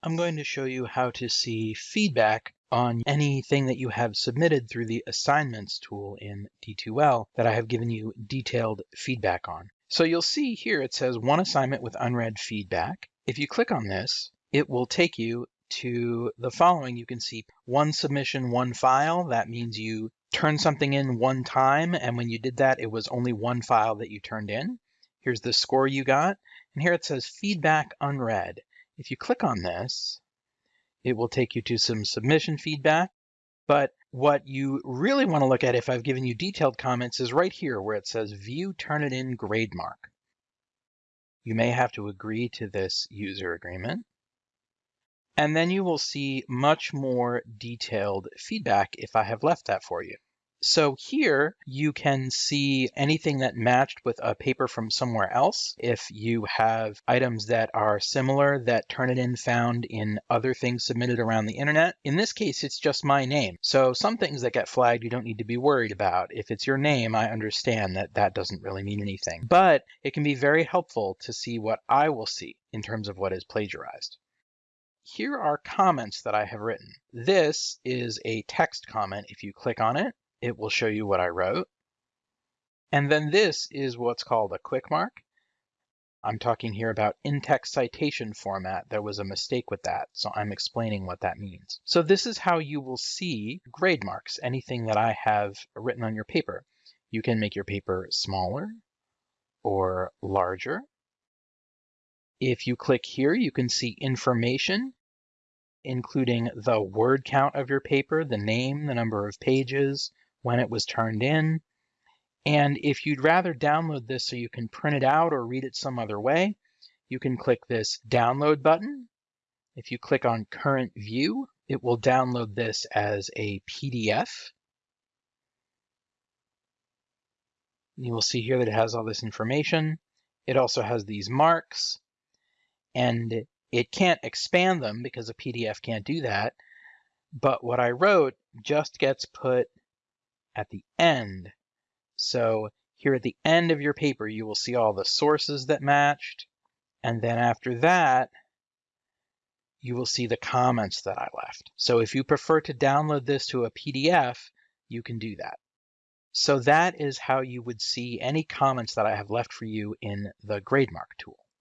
I'm going to show you how to see feedback on anything that you have submitted through the assignments tool in D2L that I have given you detailed feedback on. So you'll see here it says one assignment with unread feedback. If you click on this, it will take you to the following. You can see one submission, one file. That means you turned something in one time, and when you did that, it was only one file that you turned in. Here's the score you got, and here it says feedback unread. If you click on this, it will take you to some submission feedback. But what you really want to look at if I've given you detailed comments is right here where it says view Turnitin GradeMark. You may have to agree to this user agreement. And then you will see much more detailed feedback if I have left that for you. So here you can see anything that matched with a paper from somewhere else. If you have items that are similar that Turnitin found in other things submitted around the internet. In this case, it's just my name. So some things that get flagged you don't need to be worried about. If it's your name, I understand that that doesn't really mean anything. But it can be very helpful to see what I will see in terms of what is plagiarized. Here are comments that I have written. This is a text comment. If you click on it, it will show you what I wrote. And then this is what's called a quick mark. I'm talking here about in-text citation format. There was a mistake with that, so I'm explaining what that means. So this is how you will see grade marks, anything that I have written on your paper. You can make your paper smaller or larger. If you click here, you can see information, including the word count of your paper, the name, the number of pages, when it was turned in. And if you'd rather download this so you can print it out or read it some other way, you can click this download button. If you click on current view, it will download this as a PDF. You will see here that it has all this information. It also has these marks and it can't expand them because a PDF can't do that. But what I wrote just gets put at the end. So here at the end of your paper, you will see all the sources that matched. And then after that, you will see the comments that I left. So if you prefer to download this to a PDF, you can do that. So that is how you would see any comments that I have left for you in the GradeMark tool.